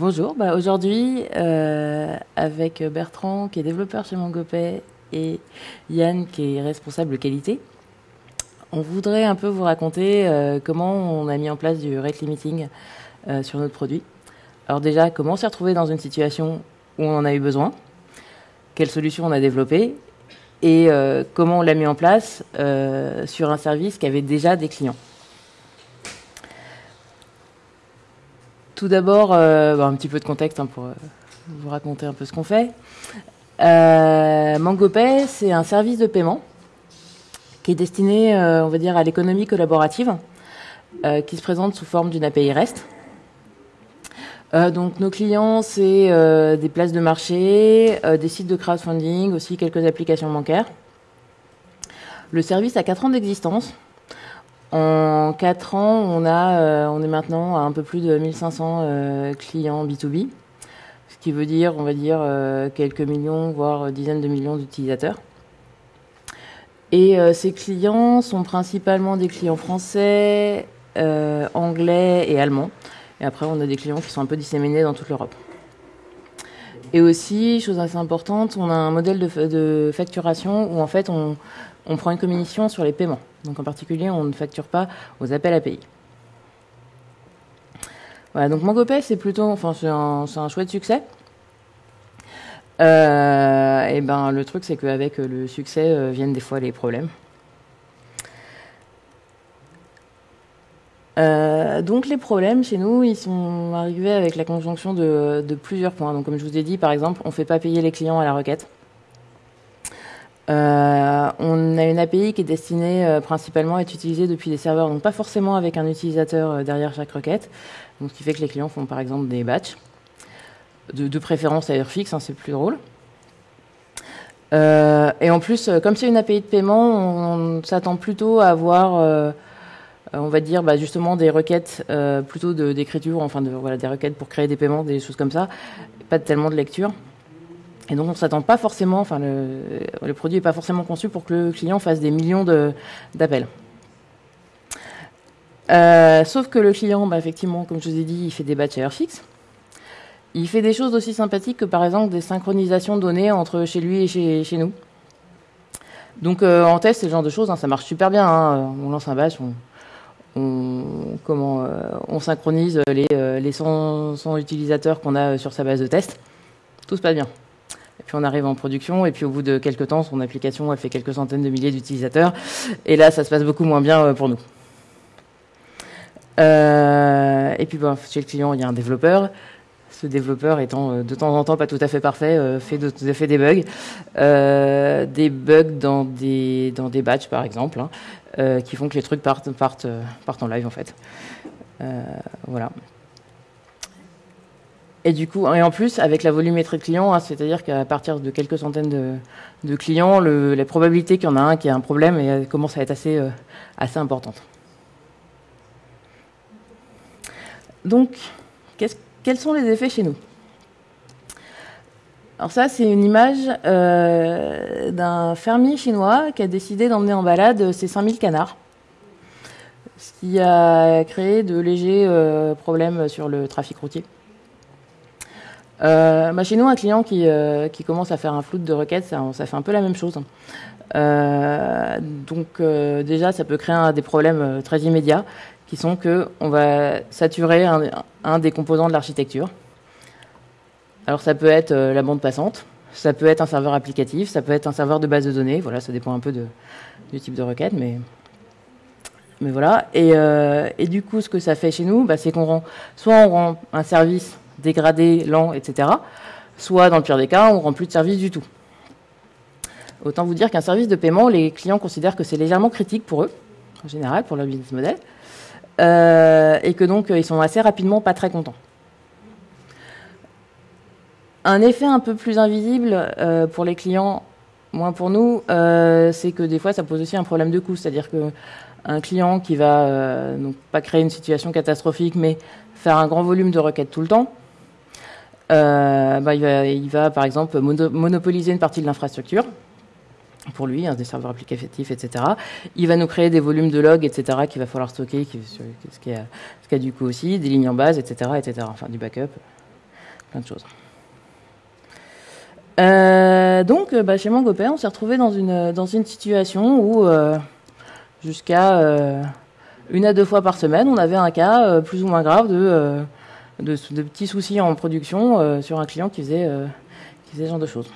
Bonjour, bah aujourd'hui euh, avec Bertrand qui est développeur chez MongoPay et Yann qui est responsable qualité, on voudrait un peu vous raconter euh, comment on a mis en place du rate limiting euh, sur notre produit. Alors déjà, comment on s'est retrouvé dans une situation où on en a eu besoin, quelles solutions on a développées? Et comment on l'a mis en place sur un service qui avait déjà des clients? Tout d'abord, euh, un petit peu de contexte hein, pour euh, vous raconter un peu ce qu'on fait. Euh, MangoPay, c'est un service de paiement qui est destiné, on va dire, à l'économie collaborative, qui se présente sous forme d'une API REST. donc nos clients, c'est des places de marché, des sites de crowdfunding, aussi quelques applications bancaires. Le service a 4 ans d'existence. En 4 ans, on, a, euh, on est maintenant à un peu plus de 1500 euh, clients B2B, ce qui veut dire, on va dire, euh, quelques millions, voire dizaines de millions d'utilisateurs. Et ces clients sont principalement des clients français, anglais et allemands. Et après, on a des clients qui sont un peu disséminés dans toute l'Europe. Et aussi, chose assez importante, on a un modèle de, de facturation où en fait on, on prend une commission sur les paiements. Donc en particulier, on ne facture pas aux appels API. Voilà, donc MangoPay, c'est plutôt, enfin, c'est un, chouette succès. Euh, et ben, le truc, c'est qu'avec le succès euh, viennent des fois les problèmes. Euh, donc les problèmes chez nous, ils sont arrivés avec la conjonction de, de plusieurs points. Donc comme je vous ai dit, par exemple, on ne fait pas payer les clients à la requête. Euh, on a une API qui est destinée euh, principalement à être utilisée depuis des serveurs, donc pas forcément avec un utilisateur euh, derrière chaque requête. Ce qui fait que les clients font par exemple des batchs, de, préférence à heure fixe, hein, c'est plus drôle. et en plus, comme c'est une API de paiement, on, s'attend plutôt à avoir, on va dire, bah, justement des requêtes plutôt d'écriture, enfin voilà, des requêtes pour créer des paiements, des choses comme ça, pas tellement de lecture. Et donc on ne s'attend pas forcément, enfin le, produit n'est pas forcément conçu pour que le client fasse des millions d'appels. Euh, sauf que le client, bah, effectivement, comme je vous ai dit, il fait des batchs à fixe. Il fait des choses aussi sympathiques que par exemple des synchronisations de données entre chez lui et chez, nous. Donc euh, en test, ce genre de choses, hein, ça marche super bien. Hein. On lance un batch, on, comment, euh, on synchronise les, les 100 utilisateurs qu'on a sur sa base de test. Tout se passe bien. Et puis on arrive en production, et puis au bout de quelques temps, son application, elle fait quelques centaines de milliers d'utilisateurs. Et là, ça se passe beaucoup moins bien euh, pour nous. Euh, et puis chez le client, il y a un développeur. Ce développeur étant euh, de temps en temps pas tout à fait parfait, fait, fait des bugs. des bugs dans des, dans des batchs, par exemple, hein, qui font que les trucs partent, partent, partent en live, en fait. voilà. Et du coup, et en plus, avec la volumétrie de clients, hein, c'est-à-dire qu'à partir de quelques centaines de, clients, la probabilité qu'il y en a un qui a un problème elle commence à être assez, euh, importante. Donc, quels sont les effets chez nous? Alors ça, c'est une image euh, d'un fermier chinois qui a décidé d'emmener en balade ses 5000 canards, ce qui a créé de légers euh, problèmes sur le trafic routier. Euh, bah, chez nous, un client qui, euh, qui, commence à faire un flou de requêtes, ça, ça, fait un peu la même chose. Euh, donc euh, déjà, ça peut créer un, des problèmes euh, très immédiats, qui sont que on va saturer un, un des composants de l'architecture. Alors ça peut être la bande passante, ça peut être un serveur applicatif, ça peut être un serveur de base de données. Voilà, ça dépend un peu de, du type de requête, mais mais voilà. Et, et, du coup, ce que ça fait chez nous, bah, c'est qu'on rend soit on rend un service dégradé, lent, etc. Soit, dans le pire des cas, on ne rend plus de service du tout. Autant vous dire qu'un service de paiement, les clients considèrent que c'est légèrement critique pour eux, en général, pour leur business model, euh, et que donc ils sont assez rapidement pas très contents. Un effet un peu plus invisible euh, pour les clients, moins pour nous, euh, c'est que des fois ça pose aussi un problème de coût, c'est-à-dire que un client qui va donc pas créer une situation catastrophique, mais faire un grand volume de requêtes tout le temps, euh, bah, il, va, par exemple monopoliser une partie de l'infrastructure pour lui, hein, des serveurs applicatifs, etc. Il va nous créer des volumes de logs, etc., qu'il va falloir stocker, ce, qui a, du coup aussi, des lignes en base, etc., etc., enfin du backup. plein de choses. Euh, donc, bah, chez Mangopay, on s'est retrouvé dans une, dans une situation où, jusqu'à une à deux fois par semaine, on avait un cas plus ou moins grave de, de, petits soucis en production sur un client qui faisait, qui faisait ce genre de choses.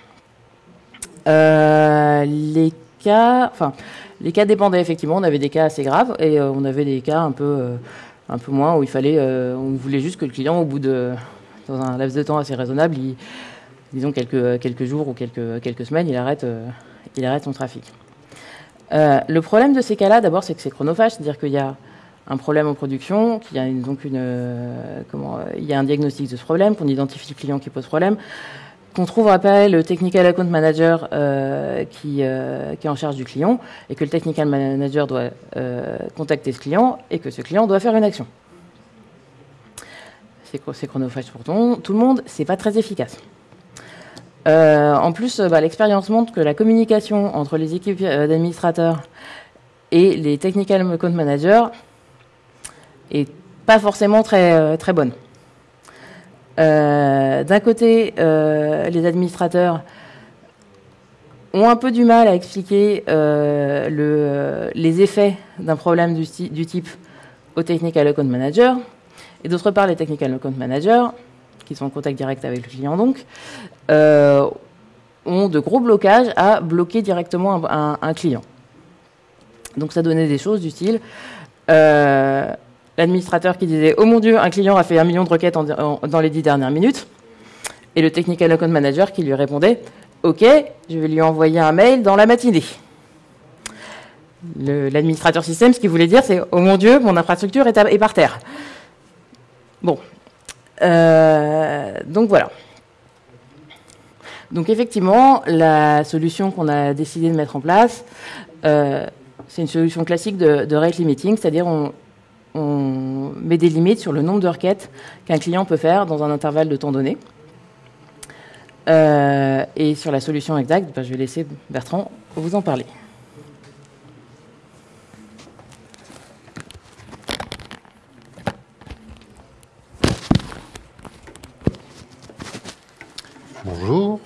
les cas, enfin, les cas dépendaient effectivement. On avait des cas assez graves et on avait des cas un peu un peu moins, où il fallait, euh, on voulait juste que le client, au bout de, dans un laps de temps assez raisonnable, disons quelques, quelques jours ou quelques, quelques semaines, il arrête, euh, il arrête son trafic. Euh, le problème de ces cas-là, d'abord, c'est que c'est chronophage, c'est-à-dire qu'il y a un problème en production, qu'il y a donc une, comment, il y a un diagnostic de ce problème, qu'on identifie le client qui pose problème, qu'on trouve après le technical account manager euh, qui, euh, qui, est en charge du client et que le technical manager doit euh, contacter ce client et que ce client doit faire une action. C'est chronophage pour tout le monde, c'est pas très efficace. en plus, bah, l'expérience montre que la communication entre les équipes d'administrateurs et les technical account managers est pas forcément très, très bonne. Euh, d'un côté, euh, les administrateurs ont un peu du mal à expliquer euh, le, les effets d'un problème du, type au technical account manager, et d'autre part, les technical account managers, qui sont en contact direct avec le client donc, ont de gros blocages à bloquer directement un, un, client. Donc ça donnait des choses du style l'administrateur qui disait Oh mon Dieu, un client a fait un million de requêtes dans les dix dernières minutes. Et le technical account manager qui lui répondait Ok, je vais lui envoyer un mail dans la matinée. L'administrateur système, ce qu'il voulait dire, c'est Oh mon Dieu, mon infrastructure est, par terre. Bon. Euh, donc voilà. Donc effectivement, la solution qu'on a décidé de mettre en place, euh, c'est une solution classique de, de rate limiting, c'est-à-dire on, on met des limites sur le nombre de requêtes qu'un client peut faire dans un intervalle de temps donné. Euh, et sur la solution exacte, bah, je vais laisser Bertrand vous en parler. Bonjour.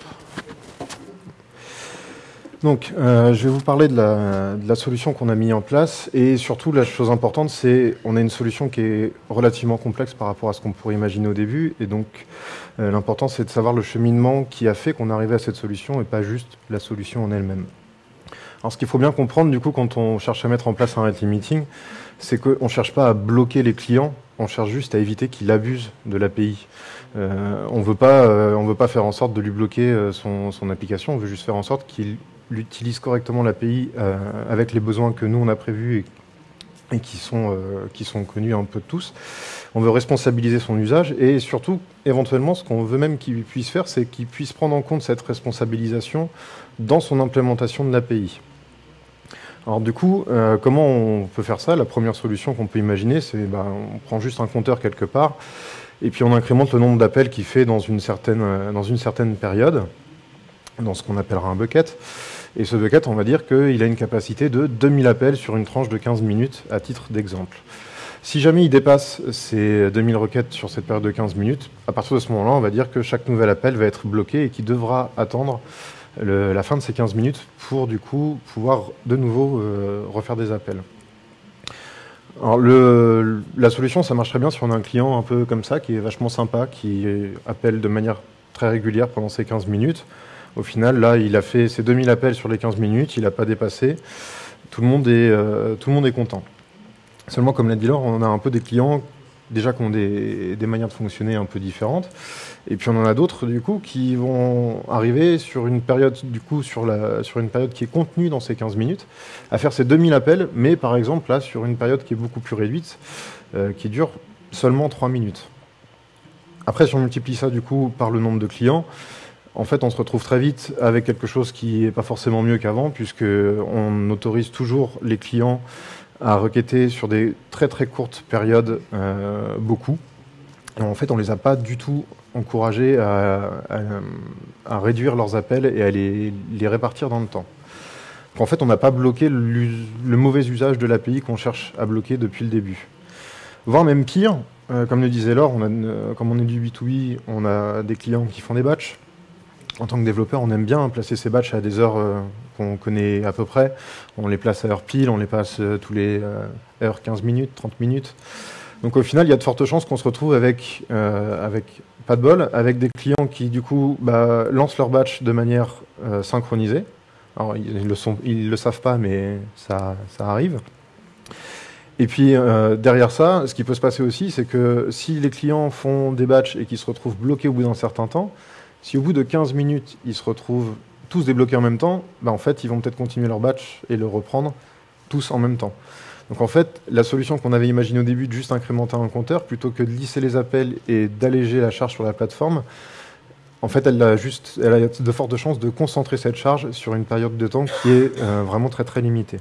Donc, euh, je vais vous parler de la, solution qu'on a mis en place et surtout la chose importante, c'est on a une solution qui est relativement complexe par rapport à ce qu'on pourrait imaginer au début et donc euh, l'important c'est de savoir le cheminement qui a fait qu'on arrivait à cette solution et pas juste la solution en elle-même. Alors, ce qu'il faut bien comprendre du coup quand on cherche à mettre en place un rate limiting, c'est qu'on ne cherche pas à bloquer les clients, on cherche juste à éviter qu'il abuse de l'API. Euh, on ne veut pas faire en sorte de lui bloquer son application, on veut juste faire en sorte qu'il utilise correctement l'API euh, avec les besoins que nous on a prévus et, qui, sont, euh, qui sont connus un peu tous. On veut responsabiliser son usage et surtout, éventuellement, ce qu'on veut même qu'il puisse faire, c'est qu'il puisse prendre en compte cette responsabilisation dans son implémentation de l'API. Alors du coup, euh, comment on peut faire ça? La première solution qu'on peut imaginer, c'est bah, on prend juste un compteur quelque part et puis on incrémente le nombre d'appels qu'il fait dans une certaine, dans une certaine période, dans ce qu'on appellera un bucket. Et ce bucket, on va dire qu'il a une capacité de 2000 appels sur une tranche de 15 minutes, à titre d'exemple. Si jamais il dépasse ces 2000 requêtes sur cette période de 15 minutes, à partir de ce moment-là, on va dire que chaque nouvel appel va être bloqué et qu'il devra attendre la fin de ces 15 minutes pour du coup pouvoir de nouveau euh, refaire des appels. Alors le, la solution, ça marcherait bien si on a un client un peu comme ça, qui est vachement sympa, qui appelle de manière très régulière pendant ces 15 minutes. Au final, là, il a fait ses 2000 appels sur les 15 minutes, il n'a pas dépassé. Tout le, monde est, euh, tout le monde est content. Seulement, comme l'a dit Laure, on a un peu des clients déjà qui ont des, manières de fonctionner un peu différentes. Et puis on en a d'autres du coup qui vont arriver sur une période du coup sur, la, sur une période qui est contenue dans ces 15 minutes à faire ces 2000 appels, mais par exemple là sur une période qui est beaucoup plus réduite, euh, qui dure seulement 3 minutes. Après, si on multiplie ça du coup par le nombre de clients, en fait, on se retrouve très vite avec quelque chose qui n'est pas forcément mieux qu'avant, puisqu'on autorise toujours les clients à requêter sur des très très courtes périodes euh, beaucoup. en fait, on ne les a pas du tout encouragés à, réduire leurs appels et à les, répartir dans le temps. en fait, on n'a pas bloqué le mauvais usage de l'API qu'on cherche à bloquer depuis le début. Voire même pire, comme le disait Laure, a, comme on est du B2B, on a des clients qui font des batchs. En tant que développeur, on aime bien placer ces batchs à des heures qu'on connaît à peu près. On les place à heure pile, on les passe tous les heures 15 minutes, 30 minutes. Donc au final, il y a de fortes chances qu'on se retrouve avec, avec pas de bol, avec des clients qui du coup bah, lancent leur batch de manière synchronisée. Alors, ils ne le, savent pas, mais ça, arrive. Et puis, euh, derrière ça, ce qui peut se passer aussi, c'est que si les clients font des batchs et qu'ils se retrouvent bloqués au bout d'un certain temps, si au bout de 15 minutes, ils se retrouvent tous débloqués en même temps, bah, en fait, ils vont peut-être continuer leur batch et le reprendre tous en même temps. Donc en fait, la solution qu'on avait imaginée au début de juste incrémenter un compteur, plutôt que de lisser les appels et d'alléger la charge sur la plateforme, en fait, elle a, juste, de fortes chances de concentrer cette charge sur une période de temps qui est euh, vraiment très très limitée.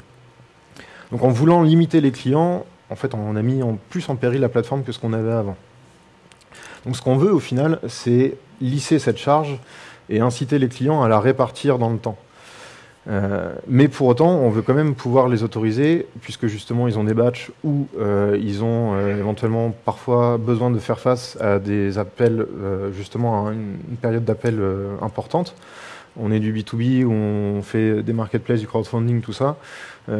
Donc en voulant limiter les clients, en fait, on a mis en plus en péril la plateforme que ce qu'on avait avant. Donc ce qu'on veut au final, c'est lisser cette charge et inciter les clients à la répartir dans le temps. Euh, mais pour autant, on veut quand même pouvoir les autoriser, puisque justement ils ont des batchs où euh, ils ont euh, éventuellement parfois besoin de faire face à des appels, justement à une, période d'appel importante. On est du B2B où on fait des marketplaces, du crowdfunding, tout ça.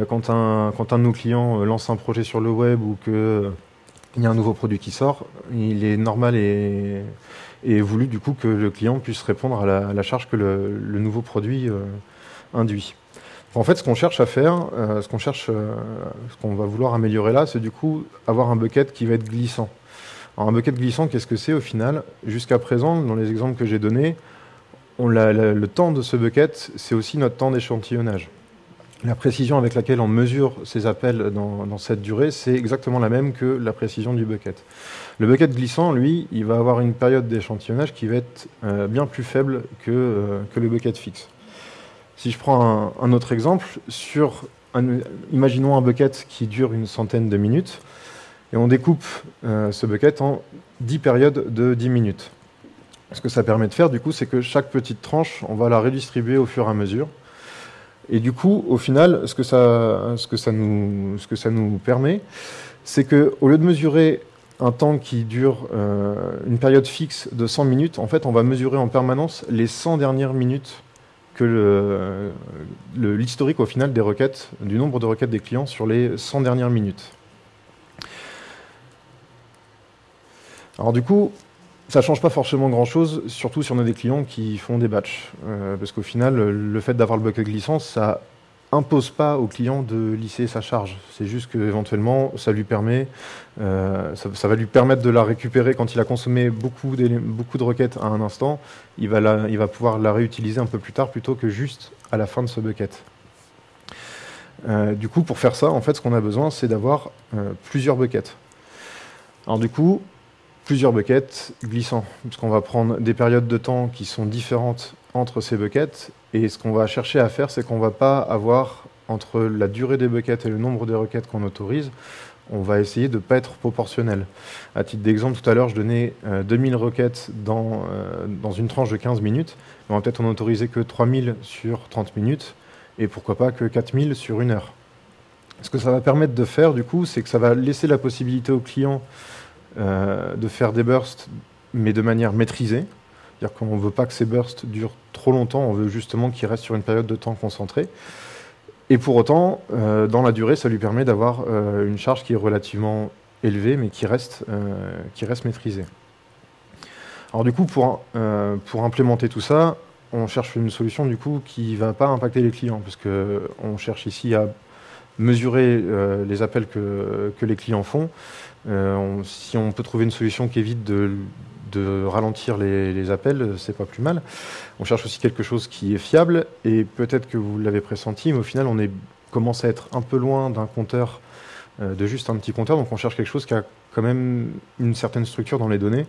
quand, un, quand un de nos clients lance un projet sur le web ou qu'il y a un nouveau produit qui sort, il est normal et, et voulu du coup que le client puisse répondre à la, charge que le, nouveau produit induit. En fait, ce qu'on cherche à faire, euh, ce qu'on cherche, euh, ce qu'on va vouloir améliorer là, c'est du coup avoir un bucket qui va être glissant. Alors, un bucket glissant, qu'est-ce que c'est au final? Jusqu'à présent, dans les exemples que j'ai donnés, on le temps de ce bucket, c'est aussi notre temps d'échantillonnage. La précision avec laquelle on mesure ces appels dans, cette durée, c'est exactement la même que la précision du bucket. Le bucket glissant, lui, il va avoir une période d'échantillonnage qui va être euh, bien plus faible que, que le bucket fixe. Si je prends un, autre exemple, sur imaginons un bucket qui dure une centaine de minutes, et on découpe euh, ce bucket en 10 périodes de 10 minutes. Ce que ça permet de faire, du coup, c'est que chaque petite tranche, on va la redistribuer au fur et à mesure. Et du coup, au final, ce que ça, ce que ça, nous, ce que ça nous permet, c'est qu'au lieu de mesurer un temps qui dure euh, une période fixe de 100 minutes, en fait, on va mesurer en permanence les 100 dernières minutes que l'historique au final des requêtes, du nombre de requêtes des clients sur les 100 dernières minutes. Alors du coup, ça change pas forcément grand-chose, surtout si on a des clients qui font des batchs. Euh, parce qu'au final, le fait d'avoir le bucket glissant, ça impose pas au client de lisser sa charge. C'est juste qu'éventuellement, ça lui permet, euh, ça, va lui permettre de la récupérer quand il a consommé beaucoup, de requêtes à un instant. Il va, pouvoir la réutiliser un peu plus tard plutôt que juste à la fin de ce bucket. Euh, du coup, pour faire ça, en fait, ce qu'on a besoin, c'est d'avoir plusieurs buckets. Alors du coup, plusieurs buckets glissants, puisqu'on va prendre des périodes de temps qui sont différentes entre ces buckets. Et ce qu'on va chercher à faire, c'est qu'on ne va pas avoir entre la durée des buckets et le nombre de requêtes qu'on autorise, on va essayer de ne pas être proportionnel. À titre d'exemple, tout à l'heure, je donnais 2000 euh, requêtes dans, euh, dans une tranche de 15 minutes. On va peut-être en autoriser que 3000 sur 30 minutes, et pourquoi pas que 4000 sur une heure. Ce que ça va permettre de faire, du coup, c'est que ça va laisser la possibilité aux clients euh, de faire des bursts, mais de manière maîtrisée. C'est-à-dire qu'on ne veut pas que ces bursts durent trop longtemps, on veut justement qu'ils restent sur une période de temps concentrée. Et pour autant, euh, dans la durée, ça lui permet d'avoir euh, une charge qui est relativement élevée, mais qui reste, euh, qui reste maîtrisée. Alors du coup, pour, pour implémenter tout ça, on cherche une solution du coup qui ne va pas impacter les clients, parce qu'on cherche ici à mesurer les appels que, les clients font. si on peut trouver une solution qui évite de ralentir les, appels, c'est pas plus mal. On cherche aussi quelque chose qui est fiable, et peut-être que vous l'avez pressenti, mais au final, on commence à être un peu loin d'un compteur, euh, de juste un petit compteur, donc on cherche quelque chose qui a quand même une certaine structure dans les données,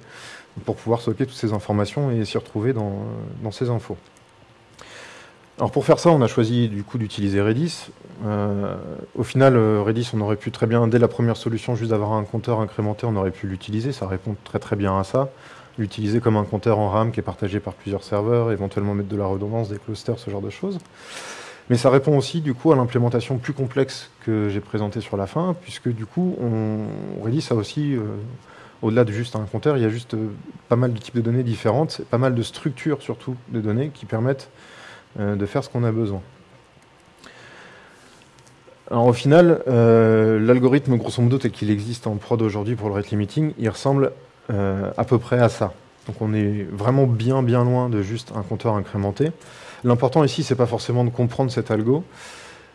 pour pouvoir stocker toutes ces informations et s'y retrouver dans ces infos. Alors pour faire ça, on a choisi du coup d'utiliser Redis. Euh, au final, euh, Redis, on aurait pu très bien, dès la première solution, juste d'avoir un compteur incrémenté, on aurait pu l'utiliser. Ça répond très très bien à ça. L'utiliser comme un compteur en RAM qui est partagé par plusieurs serveurs, éventuellement mettre de la redondance, des clusters, ce genre de choses. Mais ça répond aussi du coup à l'implémentation plus complexe que j'ai présentée sur la fin, puisque du coup, Redis a aussi euh, au-delà de juste un compteur, il y a juste pas mal de types de données différentes, pas mal de structures surtout de données qui permettent de faire ce qu'on a besoin. Alors au final, l'algorithme grosso modo tel qu'il existe en prod aujourd'hui pour le rate limiting, il ressemble à peu près à ça. Donc on est vraiment bien bien loin de juste un compteur incrémenté. L'important ici, c'est pas forcément de comprendre cet algo,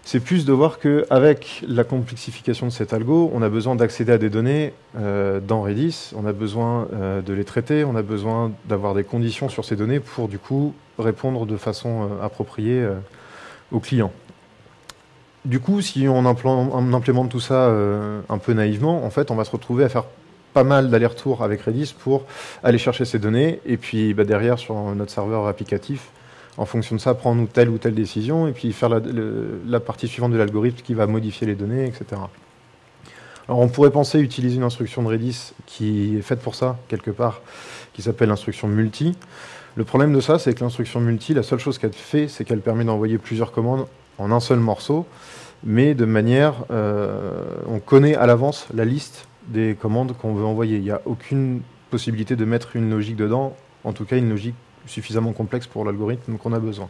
c'est plus de voir qu'avec la complexification de cet algo, on a besoin d'accéder à des données euh, dans Redis, on a besoin euh, de les traiter, on a besoin d'avoir des conditions sur ces données pour du coup répondre de façon euh, appropriée aux clients. Du coup, si on, implémente tout ça un peu naïvement, en fait, on va se retrouver à faire pas mal d'allers-retours avec Redis pour aller chercher ces données et puis bah, derrière sur notre serveur applicatif, en fonction de ça, prendre telle ou telle décision et puis faire la, partie suivante de l'algorithme qui va modifier les données, etc. Alors on pourrait penser utiliser une instruction de Redis qui est faite pour ça, quelque part, qui s'appelle l'instruction multi. Le problème de ça, c'est que l'instruction multi, la seule chose qu'elle fait, c'est qu'elle permet d'envoyer plusieurs commandes en un seul morceau, mais de manière, euh, on connaît à l'avance la liste des commandes qu'on veut envoyer. Il n'y a aucune possibilité de mettre une logique dedans, en tout cas une logique suffisamment complexe pour l'algorithme qu'on a besoin.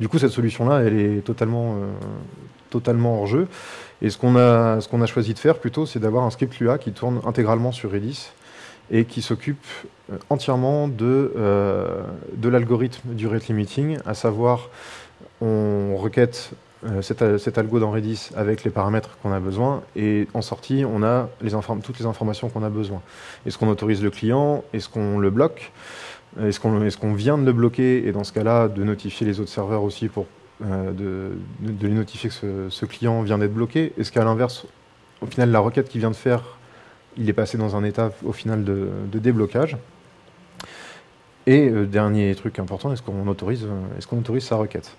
Du coup, cette solution-là, elle est totalement, euh, totalement hors jeu. Et ce qu'on a, choisi de faire plutôt, c'est d'avoir un script Lua qui tourne intégralement sur Redis et qui s'occupe euh, entièrement de, euh, de l'algorithme du rate limiting, à savoir on requête cet, algo dans Redis avec les paramètres qu'on a besoin et en sortie on a toutes les informations qu'on a besoin. Est-ce qu'on autorise le client? Est-ce qu'on le bloque? Est-ce qu'on vient de le bloquer et dans ce cas-là de notifier les autres serveurs aussi pour euh, de, de, les notifier que ce, client vient d'être bloqué? Est-ce qu'à l'inverse, au final, la requête qu'il vient de faire, il est passé dans un état au final de, déblocage? Et euh, dernier truc important, est-ce qu'on autorise, est qu'on autorise sa requête?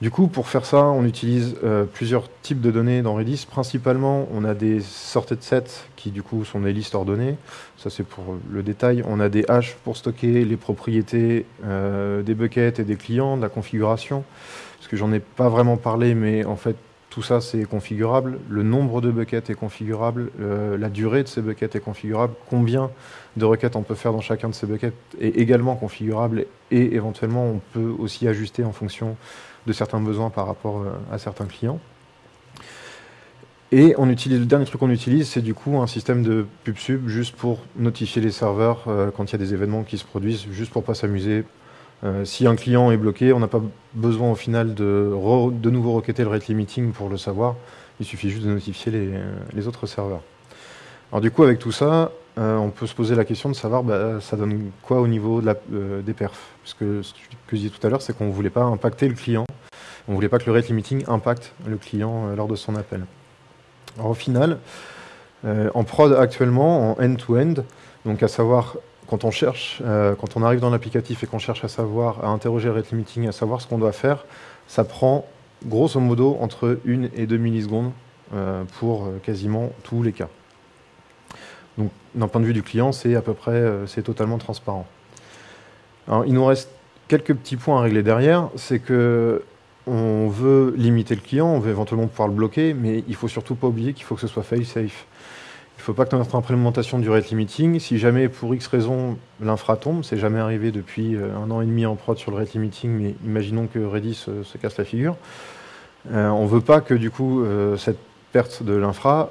Du coup, pour faire ça, on utilise euh, plusieurs types de données dans Redis. Principalement, on a des sorted sets qui, du coup, sont des listes ordonnées. Ça, c'est pour le détail. On a des hashes pour stocker les propriétés euh, des buckets et des clients, de la configuration. Parce que j'en ai pas vraiment parlé, mais en fait, tout ça, c'est configurable. Le nombre de buckets est configurable. Euh, la durée de ces buckets est configurable. Combien de requêtes on peut faire dans chacun de ces buckets est également configurable. Et éventuellement, on peut aussi ajuster en fonction de certains besoins par rapport euh, à certains clients. Et on utilise, le dernier truc qu'on utilise, c'est du coup un système de pub sub juste pour notifier les serveurs euh, quand il y a des événements qui se produisent, juste pour pas s'amuser. Euh, si un client est bloqué, on n'a pas besoin au final de de nouveau requêter le rate limiting pour le savoir. Il suffit juste de notifier les, les autres serveurs. Alors du coup, avec tout ça, on peut se poser la question de savoir bah, ça donne quoi au niveau la, des perfs? Parce que ce que je disais tout à l'heure, c'est qu'on ne voulait pas impacter le client on ne voulait pas que le rate limiting impacte le client euh, lors de son appel. Alors, au final, euh, en prod actuellement, en end-to-end, donc à savoir quand on cherche, euh, quand on arrive dans l'applicatif et qu'on cherche à savoir, à interroger le rate limiting, à savoir ce qu'on doit faire, ça prend grosso modo entre 1 et 2 millisecondes pour quasiment tous les cas. Donc d'un point de vue du client, c'est à peu près, c'est totalement transparent. Il nous reste quelques petits points à régler derrière, c'est que on veut limiter le client, on veut éventuellement pouvoir le bloquer, mais il faut surtout pas oublier qu'il faut que ce soit fail-safe. Il ne faut pas que notre implémentation du rate limiting, si jamais pour X raison l'infra tombe, c'est jamais arrivé depuis euh, un an et demi en prod sur le rate limiting, mais imaginons que Redis se, casse la figure, euh, on ne veut pas que du coup euh, cette perte de l'infra,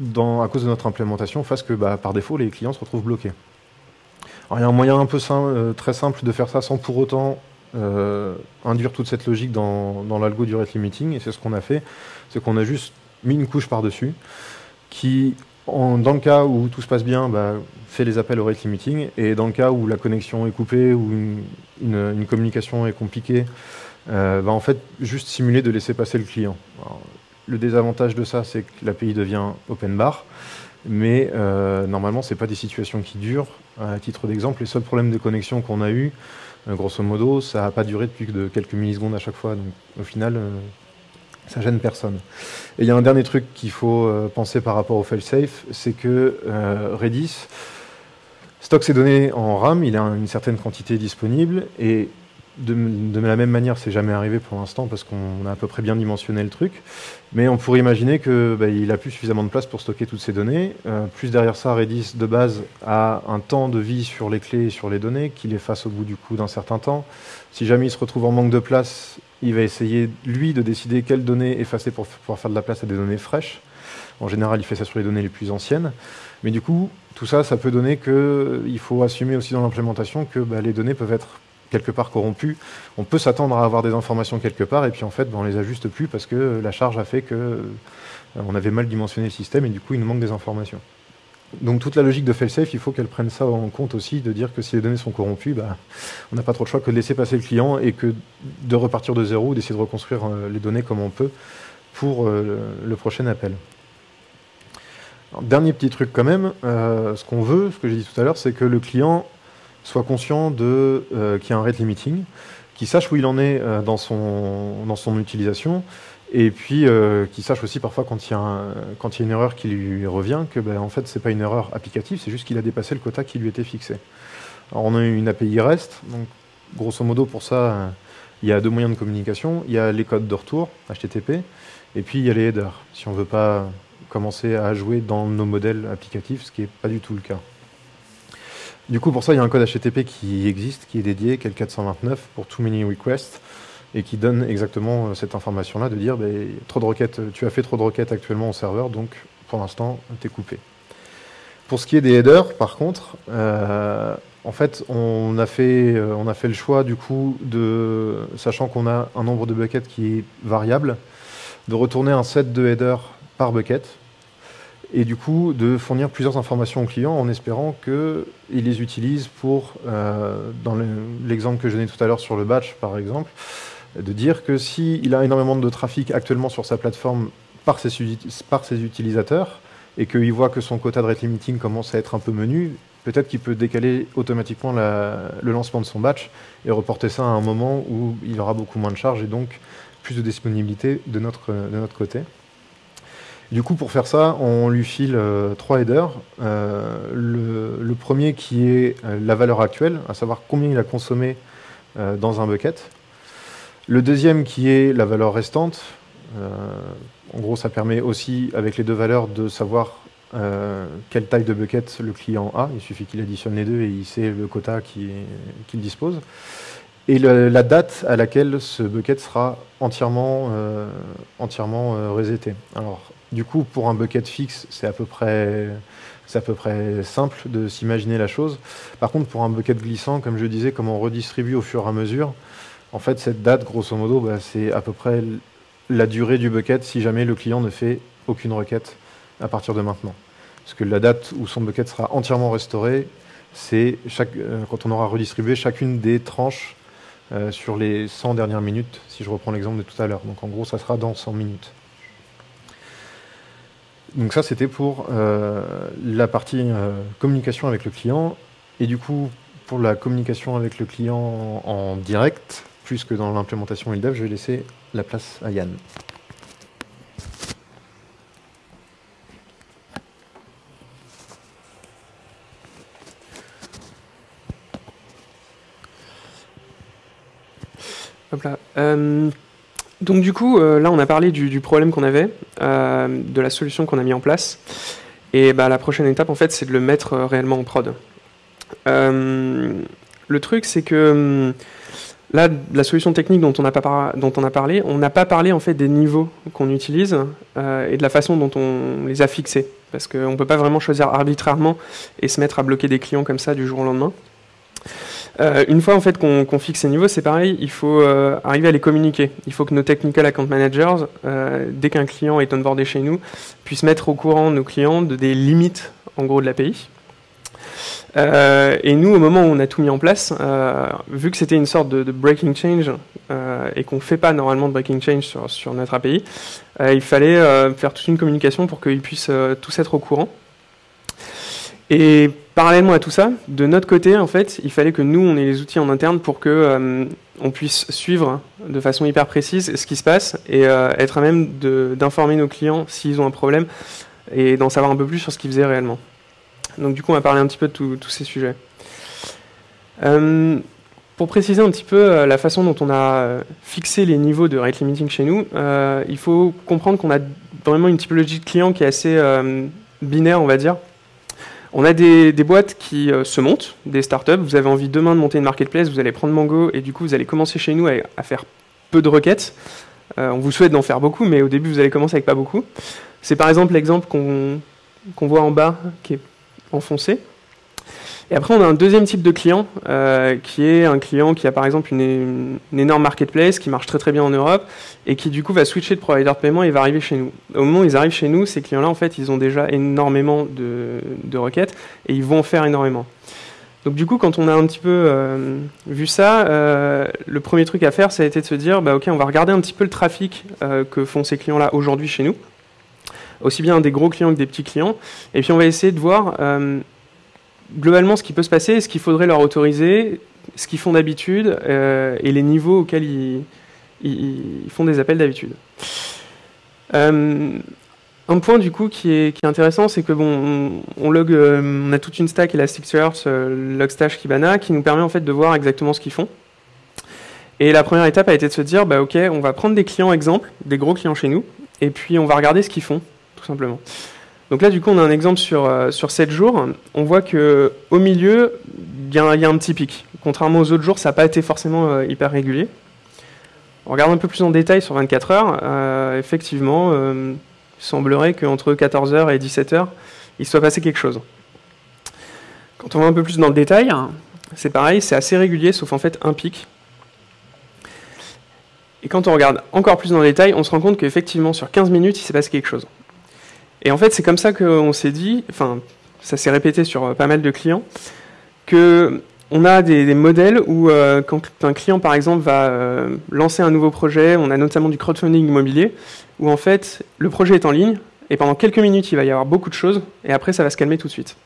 à cause de notre implémentation, fasse que bah, par défaut les clients se retrouvent bloqués. Il y a un moyen un peu très simple de faire ça sans pour autant euh, induire toute cette logique dans, l'algo du rate limiting, et c'est ce qu'on a fait, c'est qu'on a juste mis une couche par-dessus, qui, dans le cas où tout se passe bien, bah, fait les appels au rate limiting, et dans le cas où la connexion est coupée, ou une, communication est compliquée, euh, va en fait juste simuler de laisser passer le client. Le désavantage de ça, c'est que l'API devient open bar, mais euh, normalement, ce n'est pas des situations qui durent. À titre d'exemple, les seuls problèmes de connexion qu'on a eu, euh, grosso modo, ça n'a pas duré depuis que de quelques millisecondes à chaque fois. Donc au final, euh, ça gêne personne. Et il y a un dernier truc qu'il faut penser par rapport au failsafe, c'est que Redis stocke ses données en RAM, il a une certaine quantité disponible, de, la même manière, c'est jamais arrivé pour l'instant parce qu'on a à peu près bien dimensionné le truc. Mais on pourrait imaginer qu'il bah, a plus suffisamment de place pour stocker toutes ces données. Euh, plus derrière ça, Redis de base a un temps de vie sur les clés et sur les données qu'il efface au bout du coup d'un certain temps. Si jamais il se retrouve en manque de place, il va essayer lui de décider quelles données effacer pour pouvoir faire de la place à des données fraîches. En général, il fait ça sur les données les plus anciennes. Mais du coup, tout ça, ça peut donner qu'il faut assumer aussi dans l'implémentation que bah, les données peuvent être quelque part corrompu, on peut s'attendre à avoir des informations quelque part, et puis en fait, ben, on les ajuste plus parce que la charge a fait que euh, on avait mal dimensionné le système, et du coup, il nous manque des informations. Donc toute la logique de fail-safe, il faut qu'elle prenne ça en compte aussi, de dire que si les données sont corrompues, bah, on n'a pas trop de choix que de laisser passer le client et que de repartir de zéro, d'essayer de reconstruire euh, les données comme on peut pour euh, le prochain appel. dernier petit truc quand même, ce qu'on veut, ce que j'ai dit tout à l'heure, c'est que le client soit conscient de euh, qu'il y a un rate limiting, qu'il sache où il en est euh, dans, son, dans son utilisation, et puis euh, qu'il sache aussi parfois quand il y a, une erreur qui lui revient, que ben, en fait c'est pas une erreur applicative, c'est juste qu'il a dépassé le quota qui lui était fixé. Alors on a une API REST, donc grosso modo pour ça il y a deux moyens de communication, il y a les codes de retour, HTTP, et puis il y a les headers, si on ne veut pas commencer à jouer dans nos modèles applicatifs, ce qui n'est pas du tout le cas. Du coup, pour ça, il y a un code HTTP qui existe, qui est dédié, qui est le 429 pour Too Many Requests, et qui donne exactement euh, cette information-là de dire ben, trop de requêtes, tu as fait trop de requêtes actuellement au serveur, donc pour l'instant, tu es coupé. Pour ce qui est des headers, par contre, euh, en fait, on a fait, euh, on a fait le choix, du coup, de, sachant qu'on a un nombre de buckets qui est variable, de retourner un set de headers par bucket, et du coup de fournir plusieurs informations au client en espérant qu'il les utilise pour, euh, dans l'exemple que je donnais tout à l'heure sur le batch par exemple, de dire que s'il a énormément de trafic actuellement sur sa plateforme par ses, par ses utilisateurs et qu'il voit que son quota de rate limiting commence à être un peu menu, peut-être qu'il peut décaler automatiquement le lancement de son batch et reporter ça à un moment où il aura beaucoup moins de charges et donc plus de disponibilité de notre, de notre côté. Du coup, pour faire ça, on lui file euh, trois headers. Euh, le, premier qui est euh, la valeur actuelle, à savoir combien il a consommé dans un bucket. Le deuxième qui est la valeur restante. en gros, ça permet aussi, avec les deux valeurs, de savoir quelle taille de bucket le client a. Il suffit qu'il additionne les deux et il sait le quota qu'il dispose. Et la date à laquelle ce bucket sera entièrement, entièrement reseté. Alors, du coup, pour un bucket fixe, c'est à peu près à peu près simple de s'imaginer la chose. Par contre, pour un bucket glissant, comme je disais, comme on redistribue au fur et à mesure, en fait, cette date, grosso modo, bah, c'est à peu près la durée du bucket si jamais le client ne fait aucune requête à partir de maintenant. Parce que la date où son bucket sera entièrement restauré, c'est euh, quand on aura redistribué chacune des tranches euh, sur les 100 dernières minutes, si je reprends l'exemple de tout à l'heure. Donc en gros, ça sera dans 100 minutes. Donc ça, c'était pour euh, la partie euh, communication avec le client. Et du coup, pour la communication avec le client en, direct, plus que dans l'implémentation et je vais laisser la place à Yann. Euh, donc du coup, euh, là, on a parlé du, problème qu'on avait, euh, de la solution qu'on a mis en place. Et bah, la prochaine étape, en fait, c'est de le mettre réellement en prod. le truc, c'est que hum, là, la solution technique dont on a, dont on a parlé, on n'a pas parlé en fait des niveaux qu'on utilise et de la façon dont on les a fixés. Parce qu'on ne peut pas vraiment choisir arbitrairement et se mettre à bloquer des clients comme ça du jour au lendemain. Euh, une fois en fait qu'on fixe ces niveaux, c'est pareil, il faut euh, arriver à les communiquer. Il faut que nos technical account managers, euh, dès qu'un client est onboardé chez nous, puissent mettre au courant nos clients de, des limites en gros de l'API. et nous, au moment où on a tout mis en place, vu que c'était une sorte de, breaking change et qu'on ne fait pas normalement de breaking change sur, sur notre API, il fallait faire toute une communication pour qu'ils puissent tous être au courant. Et parallèlement à tout ça, de notre côté, en fait, il fallait que nous, on ait les outils en interne pour que euh, on puisse suivre de façon hyper précise ce qui se passe et euh, être à même d'informer nos clients s'ils ont un problème et d'en savoir un peu plus sur ce qu'ils faisaient réellement. Donc du coup, on va parler un petit peu de tous ces sujets. Euh, pour préciser un petit peu la façon dont on a fixé les niveaux de rate limiting chez nous, il faut comprendre qu'on a vraiment une typologie de clients qui est assez binaire, on va dire. On a des, boîtes qui se montent, des startups. Vous avez envie demain de monter une marketplace, vous allez prendre Mango et du coup vous allez commencer chez nous à faire peu de requêtes. Euh, on vous souhaite d'en faire beaucoup, mais au début, vous allez commencer avec pas beaucoup. C'est par exemple l'exemple qu'on voit en bas, qui est enfoncé. Et après, on a un deuxième type de client, euh, qui est un client qui a par exemple une, énorme marketplace, qui marche très très bien en Europe, et qui du coup va switcher de provider de paiement et va arriver chez nous. Au moment où ils arrivent chez nous, ces clients-là, en fait, ils ont déjà énormément de, requêtes, et ils vont en faire énormément. Donc du coup, quand on a un petit peu euh, vu ça, euh, le premier truc à faire, ça a été de se dire, bah, ok, on va regarder un petit peu le trafic que font ces clients-là aujourd'hui chez nous, aussi bien des gros clients que des petits clients, et puis on va essayer de voir globalement ce qui peut se passer, ce qu'il faudrait leur autoriser, ce qu'ils font d'habitude, et les niveaux auxquels ils, font des appels d'habitude. Un point du coup qui est, intéressant, c'est que bon, on, log, euh, on a toute une stack Elasticsearch, euh, Logstash, Kibana, qui nous permet en fait de voir exactement ce qu'ils font. Et la première étape a été de se dire, bah ok, on va prendre des clients exemples, des gros clients chez nous, et puis on va regarder ce qu'ils font, tout simplement. Donc là, du coup, on a un exemple sur, euh, sur 7 jours. On voit que au milieu, il y, a un petit pic. Contrairement aux autres jours, ça n'a pas été forcément hyper régulier. On regarde un peu plus en détail sur 24 heures. effectivement, il semblerait qu'entre 14h et 17h, il soit passé quelque chose. Quand on va un peu plus dans le détail, c'est pareil, c'est assez régulier, sauf en fait un pic. Et quand on regarde encore plus dans le détail, on se rend compte qu'effectivement, sur 15 minutes, il s'est passé quelque chose. Et en fait, c'est comme ça qu'on s'est dit, enfin, ça s'est répété sur pas mal de clients, que on a des, modèles où euh, quand un client, par exemple, va euh, lancer un nouveau projet, on a notamment du crowdfunding immobilier, où en fait le projet est en ligne et pendant quelques minutes il va y avoir beaucoup de choses et après ça va se calmer tout de suite.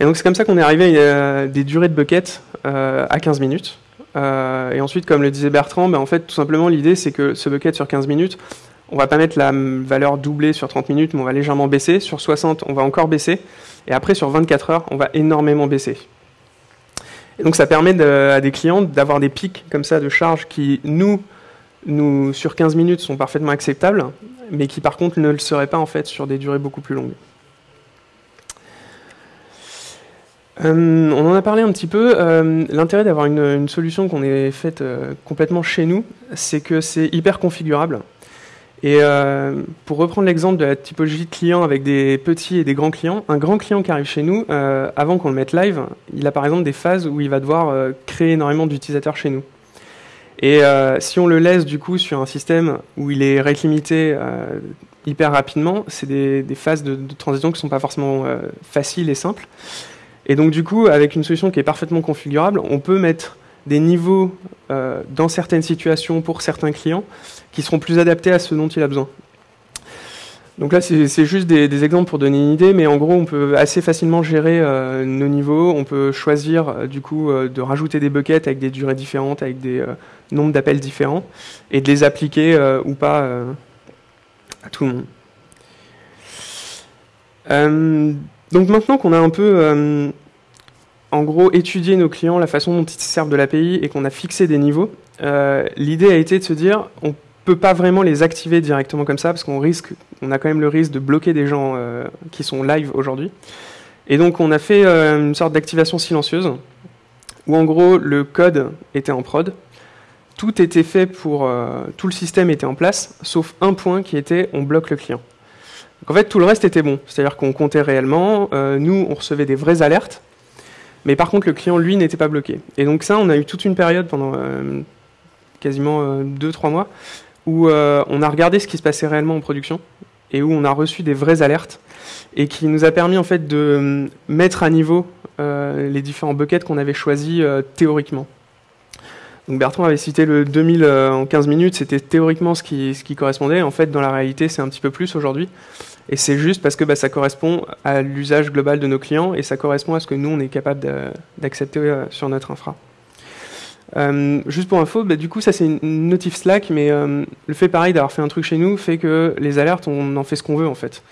Et donc c'est comme ça qu'on est arrivé à des durées de bucket euh, à 15 minutes. Euh, et ensuite, comme le disait Bertrand, ben, en fait tout simplement l'idée c'est que ce bucket sur 15 minutes, on va pas mettre la valeur doublée sur 30 minutes, mais on va légèrement baisser. Sur 60, on va encore baisser. Et après, sur 24 heures, on va énormément baisser. Donc ça permet à des clients d'avoir des pics comme ça de charge qui, nous, nous, sur 15 minutes, sont parfaitement acceptables, mais qui par contre ne le seraient pas en fait sur des durées beaucoup plus longues. Euh, on en a parlé un petit peu. Euh, l'intérêt d'avoir une, solution qu'on ait faite euh, complètement chez nous, c'est que c'est hyper configurable. Et pour reprendre l'exemple de la typologie de clients avec des petits et des grands clients, un grand client qui arrive chez nous, avant qu'on le mette live, il a par exemple des phases où il va devoir créer énormément d'utilisateurs chez nous. Et euh, si on le laisse du coup sur un système où il est rate euh, hyper rapidement, c'est des, phases de, transition qui ne sont pas forcément euh, faciles et simples. Et donc du coup, avec une solution qui est parfaitement configurable, on peut mettre des niveaux dans certaines situations pour certains clients qui seront plus adaptés à ce dont il a besoin. Donc là, c'est juste des, exemples pour donner une idée, mais en gros, on peut assez facilement gérer euh, nos niveaux. On peut choisir euh, du coup euh, de rajouter des buckets avec des durées différentes, avec des nombres d'appels différents, et de les appliquer ou pas à tout le monde. donc maintenant qu'on a un peu, en gros, étudié nos clients, la façon dont ils servent de l'API, et qu'on a fixé des niveaux, l'idée a été de se dire, on peut pas vraiment les activer directement comme ça parce qu'on risque, on a quand même le risque de bloquer des gens euh, qui sont live aujourd'hui. Et donc on a fait euh, une sorte d'activation silencieuse où en gros le code était en prod, tout était fait pour, euh, tout le système était en place, sauf un point qui était on bloque le client. En fait tout le reste était bon, c'est-à-dire qu'on comptait réellement, nous on recevait des vraies alertes, mais par contre le client lui n'était pas bloqué. Et donc ça on a eu toute une période pendant quasiment 2-3 mois où euh, on a regardé ce qui se passait réellement en production et où on a reçu des vraies alertes et qui nous a permis en fait de euh, mettre à niveau euh, les différents buckets qu'on avait choisis théoriquement. Donc Bertrand avait cité le 2000 en 15 minutes, c'était théoriquement ce qui correspondait. En fait, dans la réalité, c'est un petit peu plus aujourd'hui. Et c'est juste parce que bah, ça correspond à l'usage global de nos clients et ça correspond à ce que nous, on est capable d'accepter sur notre infra. Euh, juste pour info, bah, du coup, ça c'est une notif Slack, mais euh, le fait pareil d'avoir fait un truc chez nous fait que les alertes, on en fait ce qu'on veut en fait.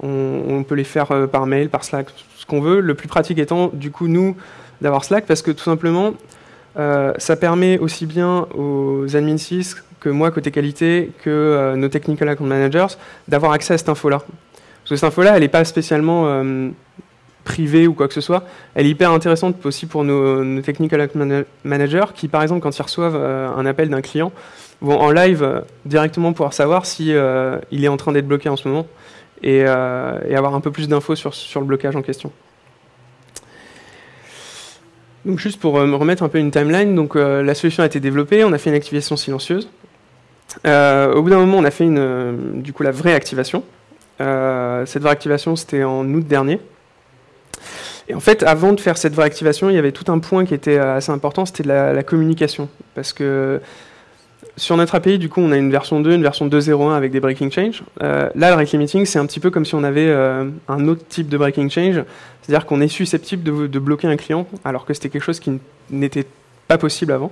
On, peut les faire euh, par mail, par Slack, ce qu'on veut. Le plus pratique étant, du coup, nous, d'avoir Slack parce que tout simplement, ça permet aussi bien aux admin 6 que moi, côté qualité, que nos technical account managers, d'avoir accès à cette info-là. Parce que cette info-là, elle n'est pas spécialement privée ou quoi que ce soit. Elle est hyper intéressante aussi pour nos, technical account managers qui, par exemple, quand ils reçoivent un appel d'un client, vont en live directement pouvoir savoir si il est en train d'être bloqué en ce moment et, avoir un peu plus d'infos sur, sur le blocage en question. Donc juste pour me remettre un peu une timeline, donc la solution a été développée, on a fait une activation silencieuse. Au bout d'un moment, on a fait une, du coup la vraie activation. cette vraie activation, c'était en août dernier. Et en fait, avant de faire cette vraie activation, il y avait tout un point qui était assez important, c'était la, communication. Parce que sur notre API, du coup, on a une version 2, une version 2.0.1 avec des breaking change. Euh, là, le rate limiting, c'est un petit peu comme si on avait euh, un autre type de breaking change, c'est-à-dire qu'on est susceptible de, bloquer un client, alors que c'était quelque chose qui n'était pas possible avant.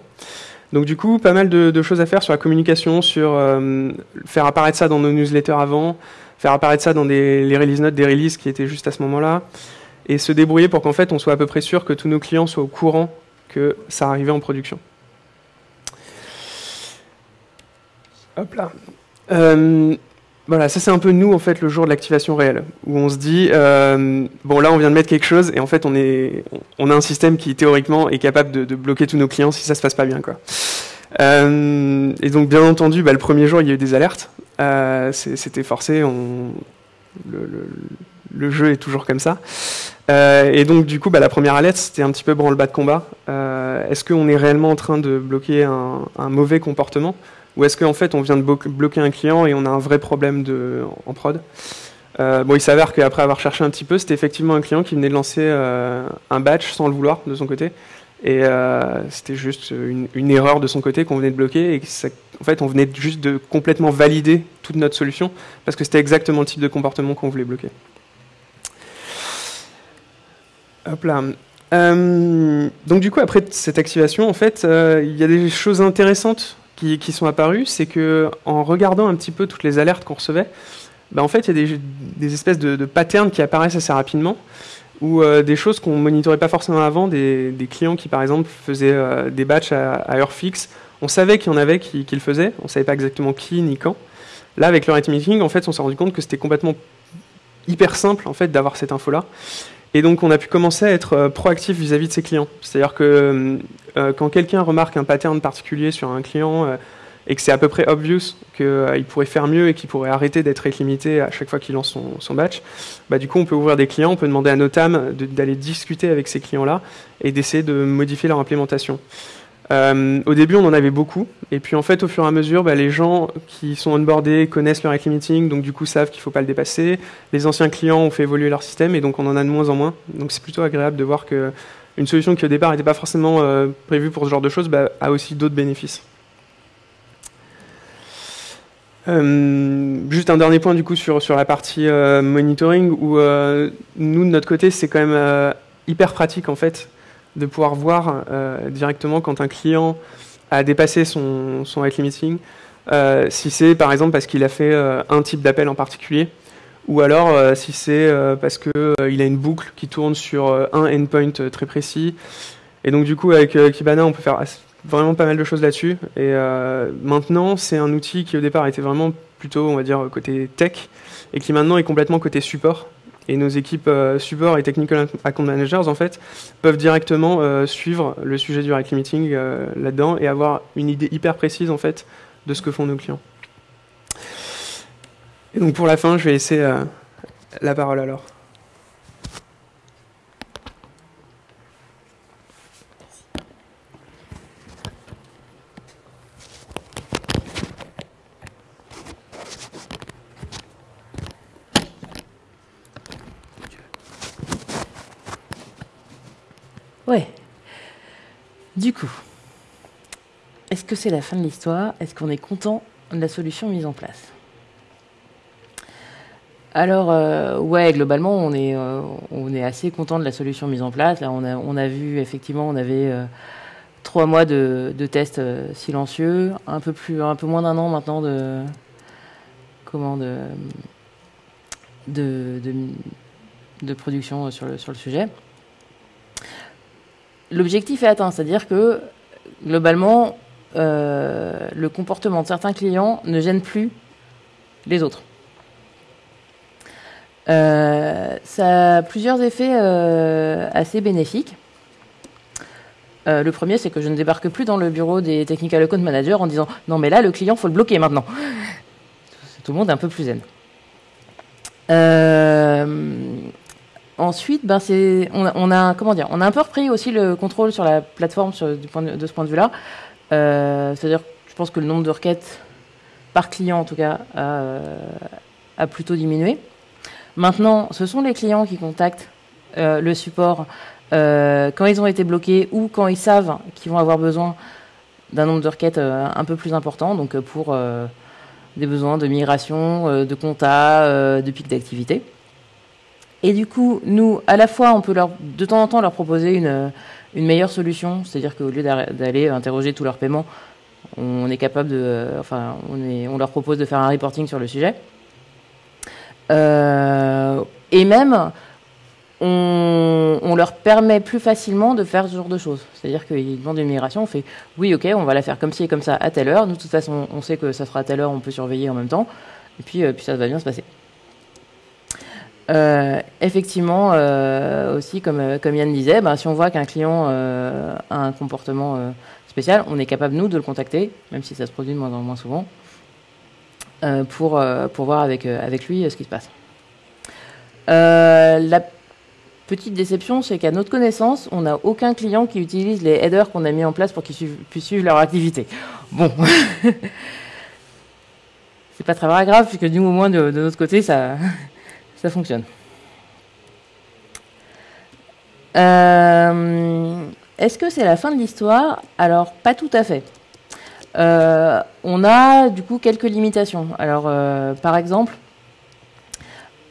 Donc du coup, pas mal de, choses à faire sur la communication, sur euh, faire apparaître ça dans nos newsletters avant, faire apparaître ça dans les release notes des releases qui étaient juste à ce moment-là, et se débrouiller pour qu'en fait, on soit à peu près sûr que tous nos clients soient au courant que ça arrivait en production. Hop là. Euh, voilà, ça c'est un peu nous en fait le jour de l'activation réelle, où on se dit euh, bon là on vient de mettre quelque chose et en fait on est on a un système qui théoriquement est capable de, bloquer tous nos clients si ça se passe pas bien quoi. Euh, et donc bien entendu, bah, le premier jour il y a eu des alertes, c'était forcé, on, le, jeu est toujours comme ça. et donc du coup, bah, la première alerte, c'était un petit peu branle-bas de combat. Est-ce qu'on est réellement en train de bloquer un mauvais comportement? Ou est-ce qu'en fait on vient de bloquer un client et on a un vrai problème en prod? Euh, bon, il s'avère qu'après avoir cherché un petit peu, c'était effectivement un client qui venait de lancer euh, un batch sans le vouloir de son côté. Et euh, c'était juste une, erreur de son côté qu'on venait de bloquer. Et en fait, on venait juste de complètement valider toute notre solution parce que c'était exactement le type de comportement qu'on voulait bloquer. Hop là. donc du coup, après cette activation, en fait, il y a des choses intéressantes qui, sont apparus, c'est que en regardant un petit peu toutes les alertes qu'on recevait, bah, en fait, il y a des, espèces de, patterns qui apparaissent assez rapidement, ou euh, des choses qu'on monitorait pas forcément avant, des, clients qui, par exemple, faisaient euh, des batchs à, heure fixe. On savait qu'il y en avait qui, le faisaient, on savait pas exactement qui ni quand. Là, avec le rate meeting, en fait, on s'est rendu compte que c'était complètement hyper simple en fait d'avoir cette info là et donc on a pu commencer à être euh, proactif vis-à-vis de ses clients. C'est-à-dire que quand quelqu'un remarque un pattern particulier sur un client et que c'est à peu près obvious qu'il pourrait faire mieux et qu'il pourrait arrêter d'être limité à chaque fois qu'il lance son, batch, bah, du coup on peut ouvrir des clients, on peut demander à Notam d'aller discuter avec ces clients-là et d'essayer de modifier leur implémentation. Euh, au début, on en avait beaucoup, et puis en fait, au fur et à mesure, bah, les gens qui sont onboardés connaissent le rate limiting, donc du coup savent qu'il ne faut pas le dépasser. Les anciens clients ont fait évoluer leur système, et donc on en a de moins en moins. Donc c'est plutôt agréable de voir que une solution qui au départ n'était pas forcément euh, prévue pour ce genre de choses bah, a aussi d'autres bénéfices. Euh, juste un dernier point du coup sur, sur la partie monitoring où nous de notre côté c'est quand même hyper pratique en fait de pouvoir voir euh, directement quand un client a dépassé son, son rate limiting, euh, si c'est par exemple parce qu'il a fait euh, un type d'appel en particulier, ou alors si c'est parce qu'il a une boucle qui tourne sur un endpoint très précis. Et donc du coup avec Kibana on peut faire vraiment pas mal de choses là-dessus. Et maintenant c'est un outil qui au départ était vraiment plutôt on va dire côté tech et qui maintenant est complètement côté support. Et nos équipes euh, support et technical account managers, en fait, peuvent directement euh, suivre le sujet du rate limiting euh, là-dedans et avoir une idée hyper précise, en fait, de ce que font nos clients. Et donc, pour la fin, je vais laisser la parole à Laure. Ouais. Du coup, est-ce que c'est la fin de l'histoire? Est-ce qu'on est content de la solution mise en place? Alors, euh, ouais, globalement, on est, euh, on est assez content de la solution mise en place. Là, on a, vu, effectivement, on avait euh, trois mois de, tests silencieux, un peu, moins d'un an maintenant de, comment, de, de, de production sur le, sur le sujet l'objectif est atteint, c'est-à-dire que globalement, le comportement de certains clients ne gêne plus les autres. Ça a plusieurs effets assez bénéfiques. le premier, c'est que je ne débarque plus dans le bureau des technical account managers en disant non mais là le client faut le bloquer maintenant. Tout le monde est un peu plus zen. Ensuite, ben c'est, on, a, comment dire, on a un peu repris aussi le contrôle sur la plateforme du point de, ce point de vue-là. Euh, c'est-à-dire, je pense que le nombre de requêtes par client, en tout cas, a, euh, plutôt diminué. Maintenant, ce sont les clients qui contactent euh, le support quand ils ont été bloqués ou quand ils savent qu'ils vont avoir besoin d'un nombre de requêtes un peu plus important, donc pour des besoins de migration, de compta, de pic d'activité. Et du coup, nous, à la fois, on peut leur, de temps en temps leur proposer une, une meilleure solution, c'est-à-dire qu'au lieu d'aller interroger tous leurs paiements, on est capable de, enfin, on, est, on leur propose de faire un reporting sur le sujet. Euh, et même, on, on, leur permet plus facilement de faire ce genre de choses. C'est-à-dire qu'ils demandent une migration, on fait oui, ok, on va la faire comme ci et comme ça à telle heure. Nous, de toute façon, on sait que ça sera à telle heure, on peut surveiller en même temps. Et puis, euh, puis ça va bien se passer. Euh, effectivement, euh, aussi, comme, euh, comme Yann disait, bah, si on voit qu'un client a un comportement spécial, on est capable, nous, de le contacter, même si ça se produit de moins en moins souvent, pour, pour voir avec, avec lui ce qui se passe. la petite déception, c'est qu'à notre connaissance, on n'a aucun client qui utilise les headers qu'on a mis en place pour qu'ils puissent suivre leur activité. Bon. c'est pas très grave, puisque au moins, de notre côté, ça ça fonctionne. Euh, est-ce que c'est la fin de l'histoire? Alors, pas tout à fait. Euh, on a du coup quelques limitations. Alors, euh, par exemple,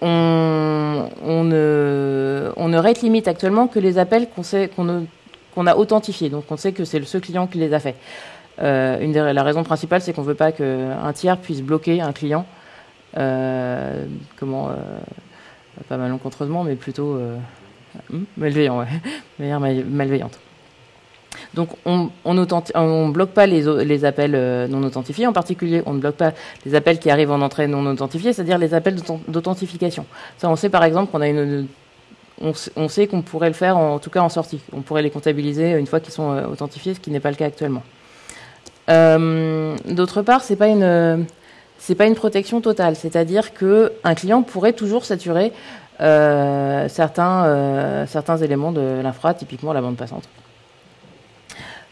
on, ne, on rate limite actuellement que les appels qu'on a authentifiés. Donc, on sait que c'est ce client qui les a faits. une des, la raison principale, c'est qu'on ne veut pas qu'un tiers puisse bloquer un client euh, comment euh, pas malencontreusement, mais plutôt euh, hmm, malveillant, ouais, malveillante. Donc on ne bloque pas les, appels non authentifiés, en particulier on ne bloque pas les appels qui arrivent en entrée non authentifiés, c'est-à-dire les appels d'authentification. Ça on sait par exemple qu'on a une... On, sait qu'on pourrait le faire en, tout cas en sortie. On pourrait les comptabiliser une fois qu'ils sont authentifiés, ce qui n'est pas le cas actuellement. D'autre part, c'est pas une c'est pas une protection totale. C'est-à-dire que un client pourrait toujours saturer euh, certains, euh, certains éléments de l'infra, typiquement la bande passante.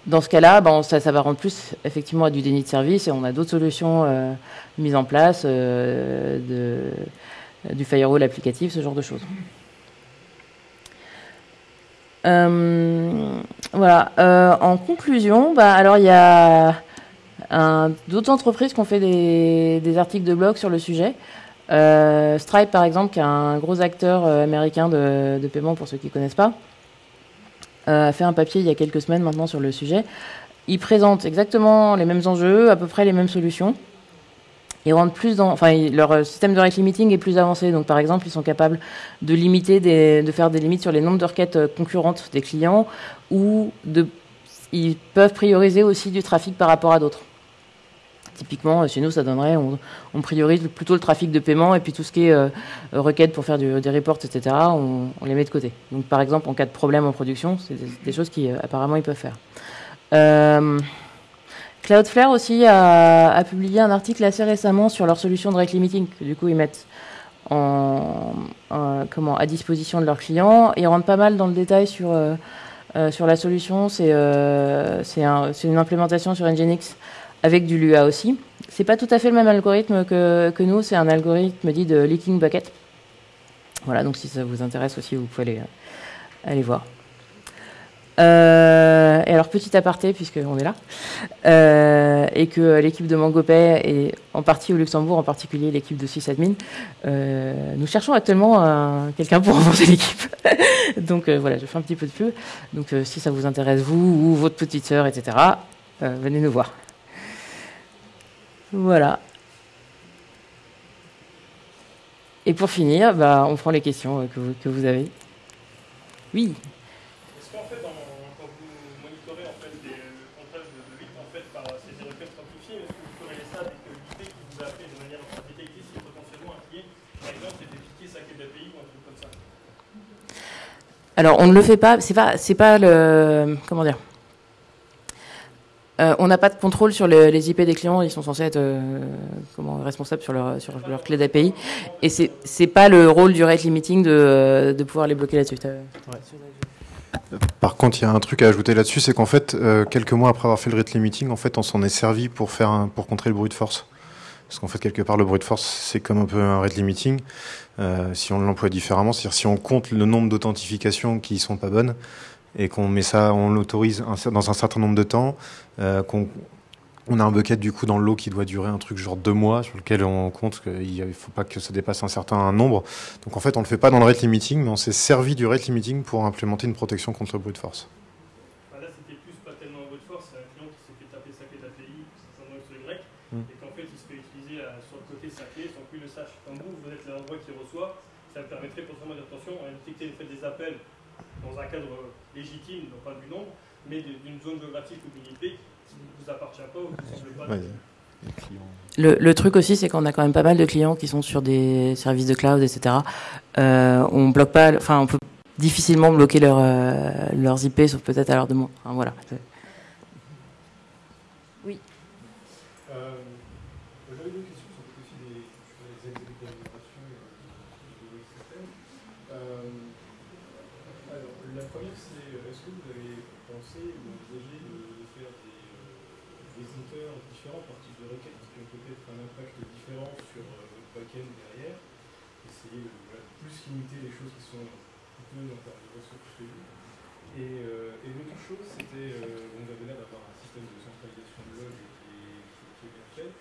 Dans ce cas-là, bon, ça, va rendre plus effectivement à du déni de service et on a d'autres solutions euh, mises en place, de, du firewall applicatif, ce genre de choses. voilà. en conclusion, bah, alors il y a D'autres entreprises qui ont fait des, articles de blog sur le sujet. Euh, Stripe, par exemple, qui est un gros acteur euh, américain de, paiement pour ceux qui ne connaissent pas, euh, a fait un papier il y a quelques semaines maintenant sur le sujet. Ils présentent exactement les mêmes enjeux, à peu près les mêmes solutions. Ils rentrent plus dans, enfin, leur système de rate limiting est plus avancé. Donc, par exemple, ils sont capables de limiter, de faire des limites sur les nombres de requêtes concurrentes des clients, ou de, ils peuvent prioriser aussi du trafic par rapport à d'autres. Typiquement, chez nous, ça donnerait, on, priorise plutôt le trafic de paiement et puis tout ce qui est euh, requête pour faire des reports, etc., on, les met de côté. Donc, par exemple, en cas de problème en production, c'est des, choses qui, euh, apparemment, ils peuvent faire. Euh, Cloudflare aussi a, publié un article assez récemment sur leur solution de rate limiting, que du coup, ils mettent à disposition de leurs clients. Ils rentrent pas mal dans le détail sur, sur la solution. C'est une implémentation sur Nginx avec du Lua aussi. C'est pas tout à fait le même algorithme que, nous, c'est un algorithme dit de leaking bucket. Voilà, donc si ça vous intéresse aussi, vous pouvez aller, euh, aller voir. Euh, et alors, petit aparté, puisqu'on est là, euh, et que l'équipe de MangoPay, et en partie au Luxembourg, en particulier l'équipe de sysadmin, euh, nous cherchons actuellement quelqu'un pour renforcer l'équipe. Donc voilà, je fais un petit peu de peu. Donc si ça vous intéresse, vous ou votre petite sœur, etc., venez nous voir. Voilà. Et pour finir, bah, on prend les questions euh, que vous, que vous avez. Oui. Est-ce qu'en fait, quand vous monitorez en fait, des contrats fait par ces requêtes quantifiées, est-ce que vous corrélez ça avec l'idée qui vous a fait de manière détecter si potentiellement un client, par exemple, c'était piqué sa clé d'API ou un truc comme ça? Alors, on ne le fait pas, c'est pas, c'est pas le. Comment dire euh, on n'a pas de contrôle sur les, IP des clients, ils sont censés être euh, responsables sur leur, sur clé d'API. Et c'est n'est pas le rôle du rate limiting de, pouvoir les bloquer là-dessus. Par contre, il y a un truc à ajouter là-dessus, c'est qu'en fait, euh, quelques mois après avoir fait le rate limiting, en fait, on s'en est servi pour faire pour contrer le bruit de force. Parce qu'en fait, quelque part, le bruit de force, c'est comme un peu un rate limiting. Si on l'emploie différemment, c'est-à-dire si on compte le nombre d'authentifications qui sont pas bonnes, et qu'on met ça, on l'autorise dans un certain nombre de temps, euh, qu'on on a un bucket du coup dans le lot qui doit durer un truc genre deux mois sur lequel on compte qu'il ne faut pas que ça dépasse un certain nombre. Donc en fait on ne le fait pas dans le rate limiting mais on s'est servi du rate limiting pour implémenter une protection contre le brute force. Là c'était plus pas tellement un brute force, c'est un client qui s'est fait taper sa clé d'API, c'est un sur Y, mm. et qu'en fait il se fait utiliser à, sur le côté de sa clé sans qu'il le sache. Comme vous, vous êtes l'endroit qui reçoit, ça permettrait potentiellement dire attention, on a détecté le fait des appels dans un cadre légitime, non pas du nombre, mais d'une zone géographique ou d'une IP qui ne vous appartient pas ou qui ne semble pas. Ouais. Le, le, truc aussi, c'est qu'on a quand même pas mal de clients qui sont sur des services de cloud, etc. Euh, on bloque pas, enfin, on peut difficilement bloquer leur, euh, leurs IP, sauf peut-être à leur demande. Enfin, voilà. Alors, la première, c'est euh, est-ce que vous avez pensé ou envisagé de faire des, euh, auteurs différents par type de requête qui ont peut-être un impact différent sur euh, votre backend derrière Essayer de plus limiter les choses qui sont coûteuses en termes de ressources chez vous. Euh, et, l'autre chose, c'était, euh, on avait l'air d'avoir un système de centralisation de log qui est, bien fait.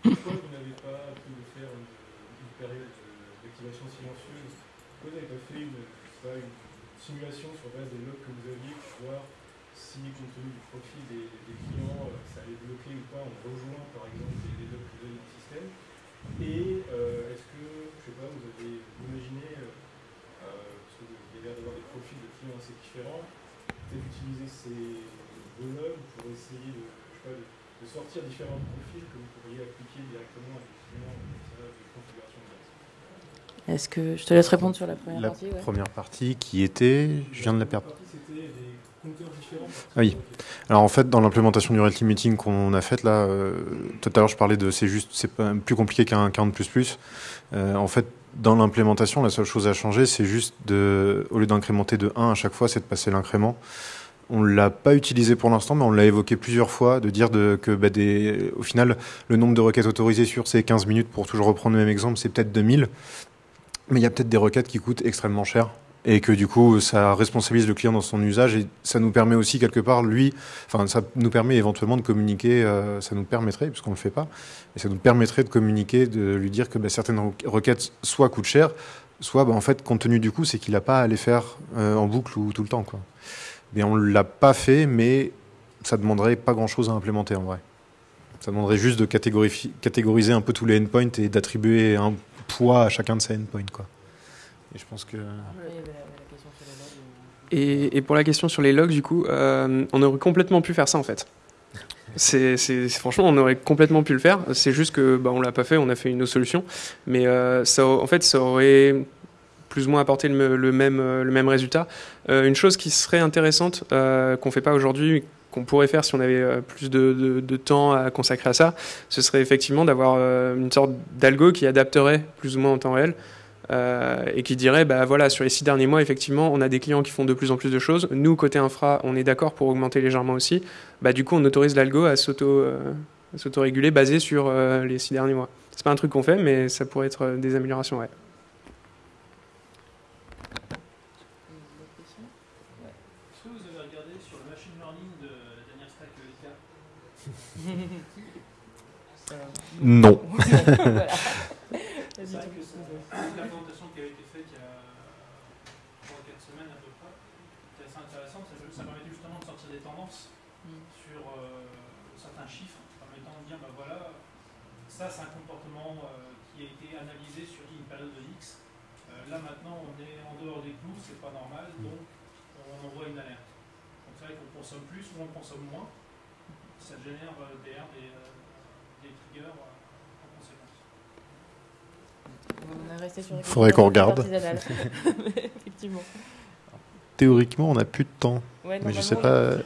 pourquoi vous n'avez pas pu faire une, une période d'activation silencieuse? Pourquoi vous n'avez pas fait une simulation sur base des logs que vous aviez pour voir si, compte tenu du profil des, des clients, euh, ça allait bloquer ou pas en rejoint par exemple les, logs que vous avez dans le système. Et euh, est-ce que, je sais pas, vous avez imaginé, euh, parce que vous avez l'air d'avoir des profils de clients assez différents, peut-être utiliser ces logs pour essayer de, sortir différents profils que vous pourriez appliquer directement à des clients de configuration de base. Est-ce que je te laisse répondre sur la première la partie La première partie qui était, je viens de la perdre. Oui. Alors en fait, dans l'implémentation du rate limiting qu'on a faite là, euh, tout à l'heure je parlais de c'est juste, c'est plus compliqué qu'un 40++. Euh, en fait, dans l'implémentation, la seule chose à changer, c'est juste de, au lieu d'incrémenter de 1 à chaque fois, c'est de passer l'incrément. On l'a pas utilisé pour l'instant, mais on l'a évoqué plusieurs fois, de dire de, que bah, des, au final, le nombre de requêtes autorisées sur ces 15 minutes, pour toujours reprendre le même exemple, c'est peut-être 2000. Mais il y a peut-être des requêtes qui coûtent extrêmement cher et que du coup ça responsabilise le client dans son usage et ça nous permet aussi quelque part lui, enfin ça nous permet éventuellement de communiquer, euh, ça nous permettrait puisqu'on le fait pas, et ça nous permettrait de communiquer, de lui dire que bah, certaines requêtes soit coûtent cher, soit bah, en fait compte tenu du coup c'est qu'il n'a pas à les faire euh, en boucle ou tout le temps quoi. Mais on l'a pas fait, mais ça demanderait pas grand chose à implémenter en vrai. Ça demanderait juste de catégoriser un peu tous les endpoints et d'attribuer un poids à chacun de ces endpoints. Et pour la question sur les logs, du coup, euh, on aurait complètement pu faire ça en fait. C'est, franchement, on aurait complètement pu le faire. C'est juste que bah, on l'a pas fait, on a fait une autre solution. Mais euh, ça, en fait, ça aurait plus ou moins apporté le, même, le même résultat. Euh, une chose qui serait intéressante, euh, qu'on fait pas aujourd'hui, qu'on pourrait faire si on avait euh, plus de, temps à consacrer à ça, ce serait effectivement d'avoir euh, une sorte d'algo qui adapterait plus ou moins en temps réel euh, et qui dirait, bah voilà, sur les six derniers mois, effectivement, on a des clients qui font de plus en plus de choses. Nous, côté infra, on est d'accord pour augmenter légèrement aussi. Bah, du coup, on autorise l'algo à s'auto-réguler basé sur les six derniers mois. C'est pas un truc qu'on fait, mais ça pourrait être des améliorations, ouais. Non. C'est vrai que la présentation qui a été faite il y a 3-4 semaines à peu près, c'est assez intéressant. Ça, permet justement de sortir des tendances mm. sur euh, certains chiffres, permettant de dire, ben voilà, ça c'est un comportement euh, qui a été analysé sur une période de X. Euh, là maintenant on est en dehors des clous, c'est pas normal, mm. donc on envoie une alerte. Donc c'est vrai qu'on consomme plus ou on consomme moins. ça génère derrière des, des triggers en conséquence. On est resté sur Faudrait qu'on regarde. Effectivement. Théoriquement, on n'a plus de temps. Ouais, mais je sais normalement,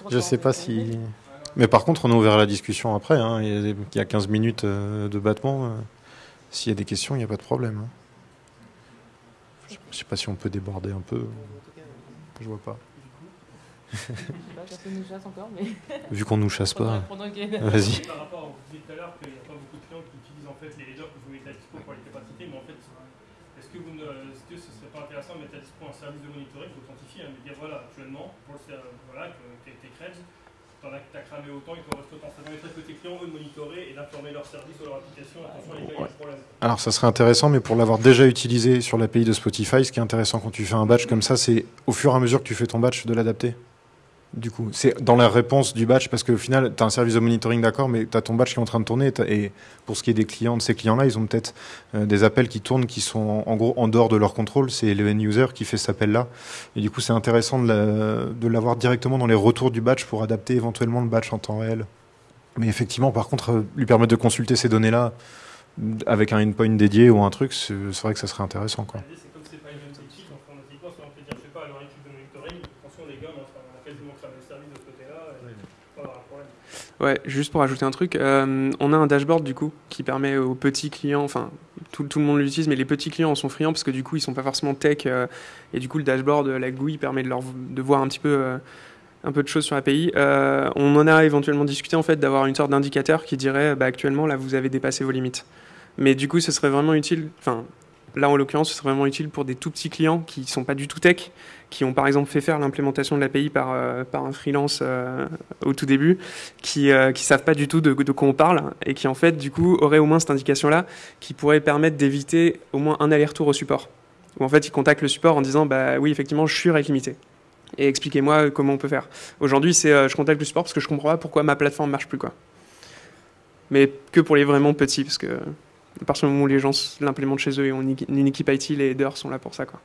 pas, je sais pas si. Mais par contre, on est ouvert à la discussion après. hein. Il y a- il y a 15 minutes euh, de battement. euh, S'il y a des questions, il n'y a pas de problème. hein. Je je sais pas si on peut déborder un peu. Je vois pas. Je sais pas, personne nous chasse encore, mais Vu qu'on nous chasse pas. Vas-y. Par rapport, à- vous disiez tout à l'heure qu'il n'y a pas beaucoup de clients qui utilisent en fait les headers que vous mettez à dispo pour les capacités, mais en fait, est-ce que, vous ne, est-ce que ce serait pas intéressant de mettre à dispo un service de monitoring qui authentifie, hein, de dire voilà, actuellement, pour le, ser- voilà, que tes, tes creds, t'en as, t'as cramé autant, il t'en reste autant. Ça permettrait que tes clients, eux, de monitorer et d'informer leur service ou leur application. Attention, les gars, il y a ce problème. Alors ça serait intéressant, mais pour l'avoir déjà utilisé sur l'API de Spotify, ce qui est intéressant quand tu fais un batch comme ça, c'est au fur et à mesure que tu fais ton batch de l'adapter. Du coup, c'est dans la réponse du batch, parce qu'au final, tu as un service de monitoring, d'accord, mais tu as ton batch qui est en train de tourner. Et pour ce qui est des clients, de ces clients-là, ils ont peut-être euh, des appels qui tournent qui sont en, gros en dehors de leur contrôle. C'est le end-user qui fait cet appel-là. Et du coup, c'est intéressant de la- de l'avoir directement dans les retours du batch pour adapter éventuellement le batch en temps réel. Mais effectivement, par contre, euh, lui permettre de consulter ces données-là avec un endpoint dédié ou un truc, c'est vrai que ça serait intéressant. Quoi. L'idée, c'est comme c'est pas une même équipe, informatiquement, soit on peut dire, je sais pas, leur équipe de monitoring, attention les gars, on a quasiment cramé le service de ce côté-là, et on va avoir un problème. Ouais, juste pour ajouter un truc, euh, on a un dashboard du coup qui permet aux petits clients, enfin tout, le monde l'utilise, mais les petits clients en sont friands parce que du coup ils sont pas forcément tech euh, et du coup le dashboard, euh, la GUI permet de leur de voir un petit peu un peu de choses sur l'API. On en a éventuellement discuté en fait d'avoir une sorte d'indicateur qui dirait bah, actuellement là vous avez dépassé vos limites. Mais du coup ce serait vraiment utile, enfin là en l'occurrence ce serait vraiment utile pour des tout petits clients qui sont pas du tout tech, qui ont par exemple fait faire l'implémentation de l'API par, euh, par un freelance euh, au tout début qui euh, qui savent pas du tout de, quoi on parle et qui en fait du coup auraient au moins cette indication là qui pourrait permettre d'éviter au moins un aller-retour au support. Où en fait ils contactent le support en disant bah oui effectivement je suis rate limité et expliquez-moi comment on peut faire. Aujourd'hui c'est euh, je contacte le support parce que je comprends pas pourquoi ma plateforme marche plus quoi. Mais que pour les vraiment petits parce que à partir du moment où les gens l'implémentent chez eux et ont une équipe IT les headers sont là pour ça quoi